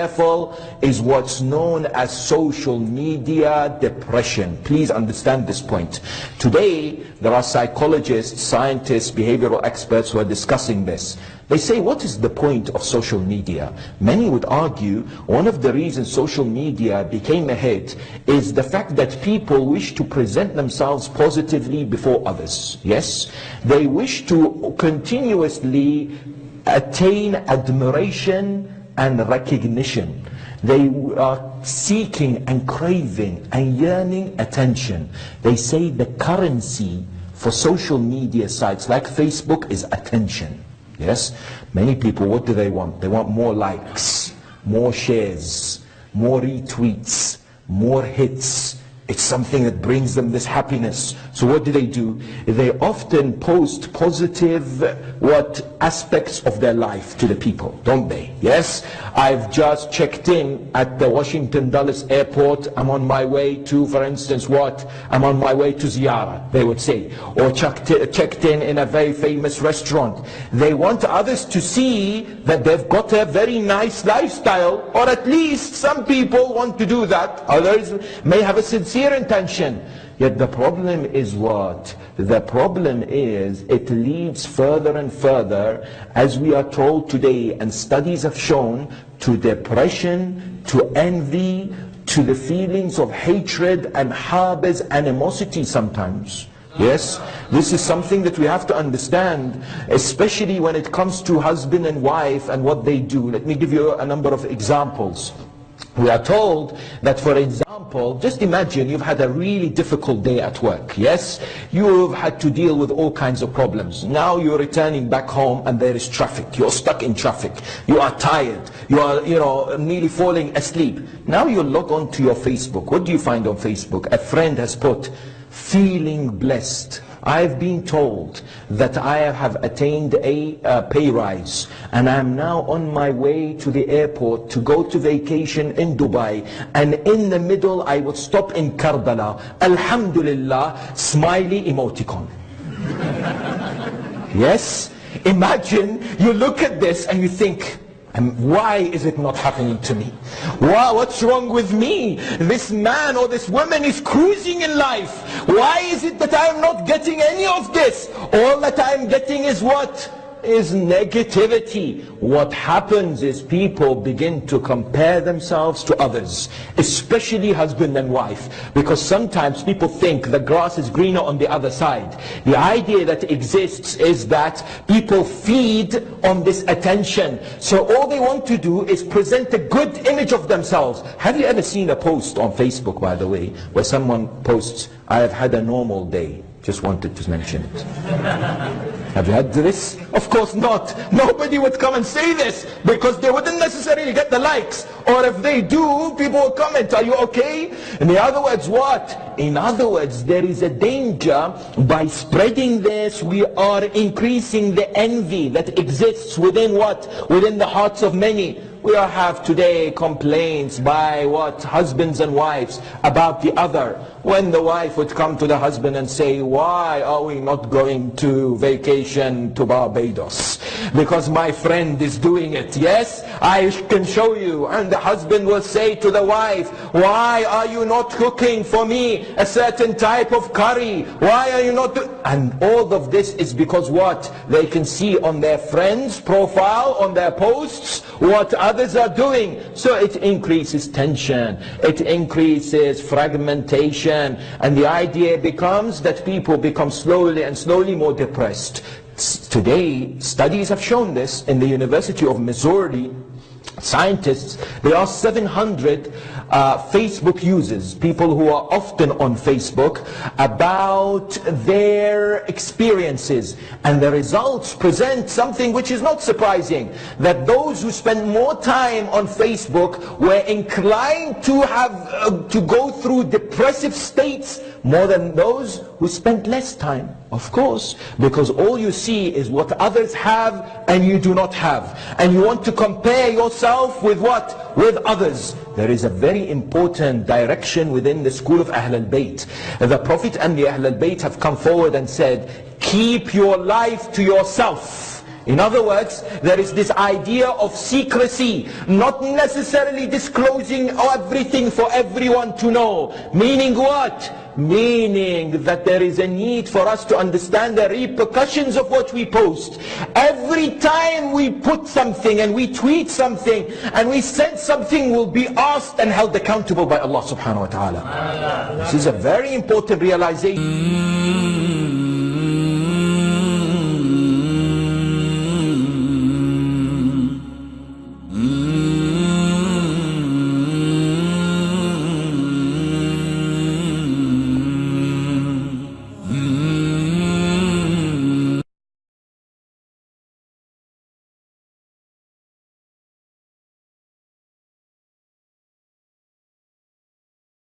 careful is what's known as social media depression. Please understand this point. Today, there are psychologists, scientists, behavioral experts who are discussing this. They say, what is the point of social media? Many would argue one of the reasons social media became a hit is the fact that people wish to present themselves positively before others. Yes? They wish to continuously attain admiration and recognition. They are seeking and craving and yearning attention. They say the currency for social media sites like Facebook is attention. Yes? Many people, what do they want? They want more likes, more shares, more retweets, more hits. It's something that brings them this happiness. So what do they do? They often post positive what aspects of their life to the people, don't they? Yes? I've just checked in at the Washington Dulles airport. I'm on my way to, for instance, what? I'm on my way to Ziyara, they would say. Or checked, checked in in a very famous restaurant. They want others to see that they've got a very nice lifestyle, or at least some people want to do that. Others may have a sincere sincere intention. Yet the problem is what? The problem is it leads further and further, as we are told today, and studies have shown, to depression, to envy, to the feelings of hatred and harbors animosity sometimes. Yes, this is something that we have to understand, especially when it comes to husband and wife and what they do. Let me give you a number of examples. We are told that, for example, just imagine you've had a really difficult day at work, yes? You've had to deal with all kinds of problems. Now you're returning back home and there is traffic. You're stuck in traffic. You are tired. You are, you know, nearly falling asleep. Now you log on to your Facebook. What do you find on Facebook? A friend has put, feeling blessed. I've been told that I have attained a uh, pay rise and I'm now on my way to the airport to go to vacation in Dubai and in the middle I would stop in Karbala. Alhamdulillah, smiley emoticon. yes? Imagine you look at this and you think, and why is it not happening to me? Why, what's wrong with me? This man or this woman is cruising in life. Why is it that I'm not getting any of this? All that I'm getting is what? Is negativity. What happens is people begin to compare themselves to others, especially husband and wife, because sometimes people think the grass is greener on the other side. The idea that exists is that people feed on this attention. So all they want to do is present a good image of themselves. Have you ever seen a post on Facebook, by the way, where someone posts, I have had a normal day. Just wanted to mention it. Have you had this? Of course not. Nobody would come and say this because they wouldn't necessarily get the likes. Or if they do, people will comment, are you okay? In other words, what? In other words, there is a danger by spreading this, we are increasing the envy that exists within what? Within the hearts of many. We have today complaints by what? Husbands and wives about the other. When the wife would come to the husband and say, why are we not going to vacation to Barbados? Because my friend is doing it. Yes, I can show you. And the husband will say to the wife, why are you not cooking for me a certain type of curry? Why are you not And all of this is because what? They can see on their friend's profile, on their posts, what others are doing. So it increases tension, it increases fragmentation, and the idea becomes that people become slowly and slowly more depressed. Today, studies have shown this in the University of Missouri, scientists, there are 700 uh, Facebook users, people who are often on Facebook, about their experiences. And the results present something which is not surprising, that those who spend more time on Facebook were inclined to have uh, to go through depressive states more than those who spent less time. Of course, because all you see is what others have and you do not have. And you want to compare yourself with what? With others. There is a very important direction within the school of Ahl al-Bayt. The Prophet and the Ahl al-Bayt have come forward and said, keep your life to yourself. In other words, there is this idea of secrecy, not necessarily disclosing everything for everyone to know. Meaning what? Meaning that there is a need for us to understand the repercussions of what we post. Every time we put something and we tweet something and we send something will be asked and held accountable by Allah subhanahu wa ta'ala. This is a very important realization.